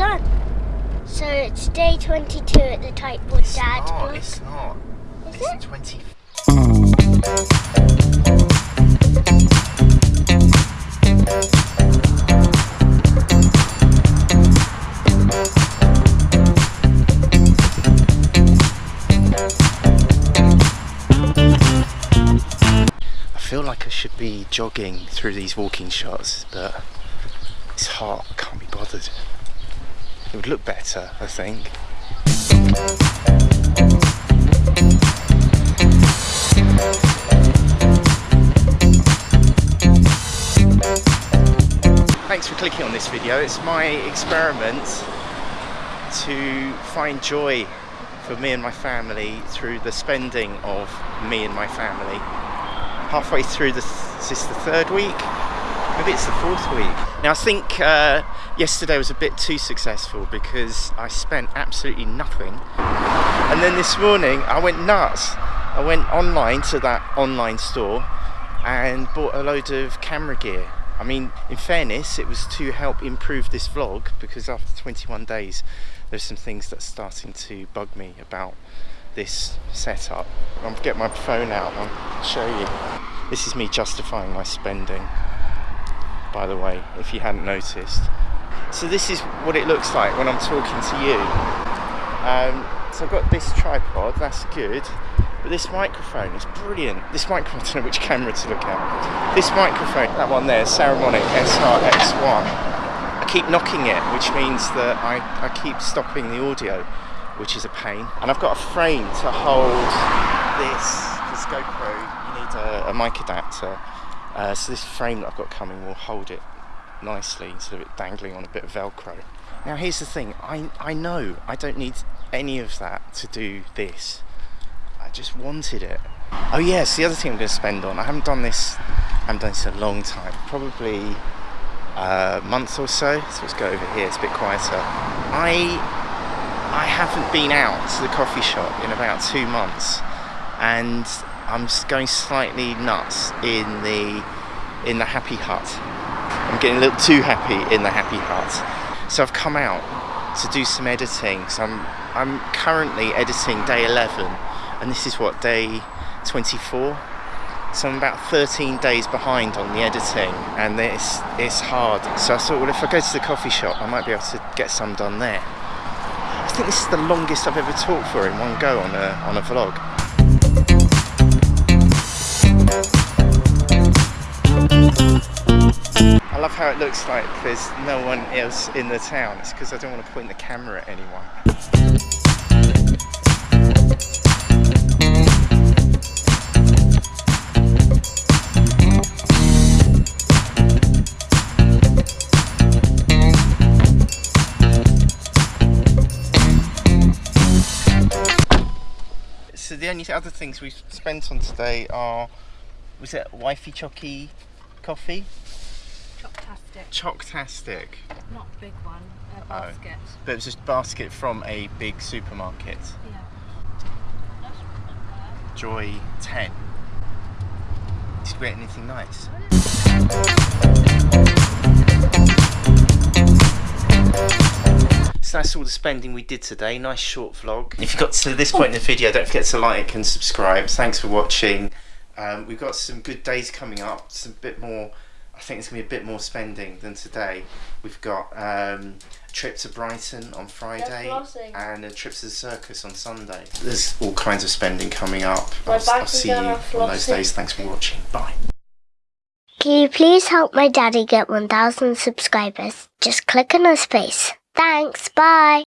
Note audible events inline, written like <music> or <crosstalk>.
sun. So it's day 22 at the Tightwood It's Dad not, block. it's not. Is it's it? 20. I feel like I should be jogging through these walking shots, but it's hot, I can't be bothered. It would look better, I think. Thanks for clicking on this video. It's my experiment to find joy for me and my family through the spending of me and my family. Halfway through the, is this the third week? Maybe it's the fourth week. Now I think uh, yesterday was a bit too successful because I spent absolutely nothing. And then this morning I went nuts. I went online to that online store and bought a load of camera gear. I mean, in fairness, it was to help improve this vlog because after 21 days, there's some things that's starting to bug me about this setup. I'll get my phone out and I'll show you. This is me justifying my spending, by the way, if you hadn't noticed. So this is what it looks like when I'm talking to you. Um, so I've got this tripod, that's good. But this microphone is brilliant. This microphone, <laughs> I don't know which camera to look at. This microphone, that one there, Saramonic SRX1. I keep knocking it, which means that I, I keep stopping the audio, which is a pain. And I've got a frame to hold this, this GoPro, you need a, a mic adapter. Uh, so this frame that I've got coming will hold it nicely instead of it dangling on a bit of Velcro. Now here's the thing, I, I know I don't need any of that to do this. I just wanted it. Oh yes, the other thing I'm going to spend on, I haven't done this, I haven't done this in a long time, probably a month or so, so let's go over here, it's a bit quieter. I, I haven't been out to the coffee shop in about two months and I'm going slightly nuts in the, in the Happy Hut. I'm getting a little too happy in the Happy Hut. So I've come out to do some editing. So I'm, I'm currently editing day 11 and this is what, day 24? So I'm about 13 days behind on the editing and it's, it's hard. So I thought, well if I go to the coffee shop I might be able to get some done there. I think this is the longest I've ever talked for in one go on a, on a vlog. I love how it looks like there's no one else in the town. It's because I don't want to point the camera at anyone. So the only other things we've spent on today are, was it wifey chocky coffee? Choptastic, Chocktastic. not big one, a Oh. basket. But it was just a basket from a big supermarket. Yeah. Joy 10. Did you get anything nice? So that's all the spending we did today. Nice short vlog. If you got to this point in the video, don't forget to like and subscribe. Thanks for watching. Um, we've got some good days coming up. Some bit more. I think it's gonna be a bit more spending than today. We've got um, a trip to Brighton on Friday and a trip to the circus on Sunday. There's all kinds of spending coming up. My I'll, I'll see you on those days. Thanks for watching. Bye. Can you please help my daddy get 1,000 subscribers? Just click on his face. Thanks, bye.